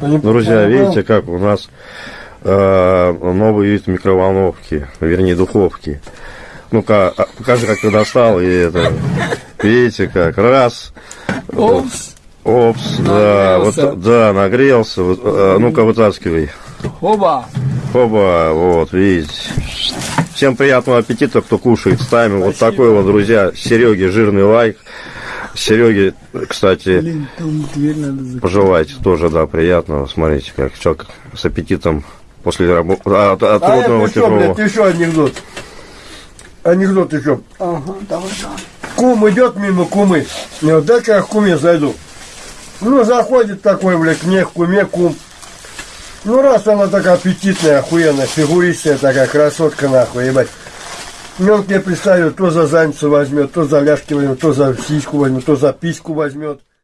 Друзья, видите, как у нас э, новый вид микроволновки, вернее духовки. Ну-ка, а, покажи, как ты достал, и это, видите, как, раз, Опс. опс, да, вот, да, нагрелся, вот, э, ну-ка, вытаскивай. Оба. Оба, вот, видите. Всем приятного аппетита, кто кушает. Ставим вот такой вот, друзья, Сереге жирный лайк. Сереге, кстати, Блин, пожелайте тоже, да, приятного. Смотрите, как человек с аппетитом после работы, от, от А трудного это что, тяжелого. блядь, еще анекдот. Анекдот еще. Ага, давай, давай. Кум идет мимо кумы. Я вот дай-ка я к куме зайду. Ну, заходит такой, блядь, к мне, к куме, кум. Ну, раз она такая аппетитная, охуенная, фигуристая такая, красотка, нахуй, ебать. Мне представит, то за задницу возьмет, то за ляжки возьмет, то за сиську возьмет, то за письку возьмет.